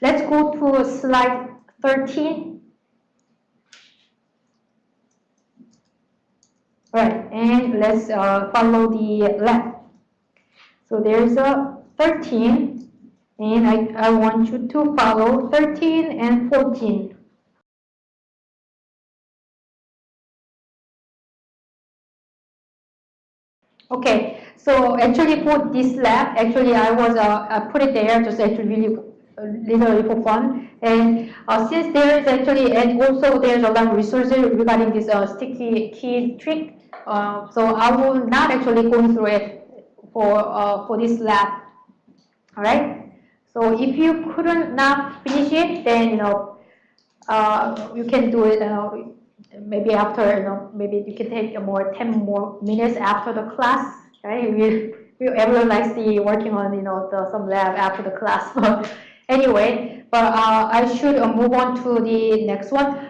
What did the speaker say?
let's go to slide 13. Right, and let's uh, follow the lab. So there's a 13, and I, I want you to follow 13 and 14. Okay, so actually for this lab, actually I was uh, I put it there just actually really literally for fun. And uh, since there is actually, and also there's a lot of resources regarding this uh, sticky key trick, uh, so I will not actually go through it for uh, for this lab. All right. So if you couldn't not finish it, then you know uh, you can do it. Uh, maybe after, you know, maybe you can take more 10 more minutes after the class, right? We, we everyone likes the working on, you know, the, some lab after the class. anyway, but uh, I should uh, move on to the next one.